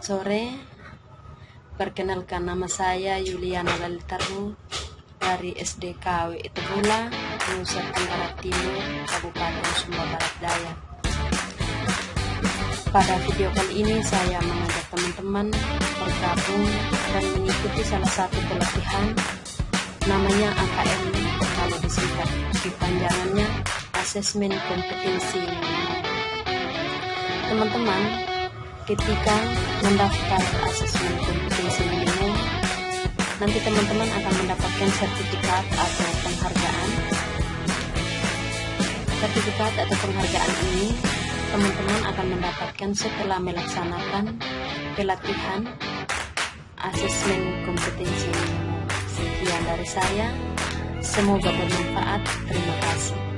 Selamat sore. Perkenalkan nama saya Yuliana Lalitaru dari SDKW Itebula, Nusa Tenggara Timur, Kabupaten Sumba Barat Daya. Pada video kali ini saya mengajak teman-teman bergabung dan mengikuti salah satu pelatihan namanya AKM kalau disingkat dipanjangannya Asesmen Kompetensi Teman-teman, ketika mendaftar asesmen kompetensi minimum nanti teman-teman akan mendapatkan sertifikat atau penghargaan. Sertifikat atau penghargaan ini teman-teman akan mendapatkan setelah melaksanakan pelatihan asesmen kompetensi. Minimum sekian dari saya. Semoga bermanfaat. Terima kasih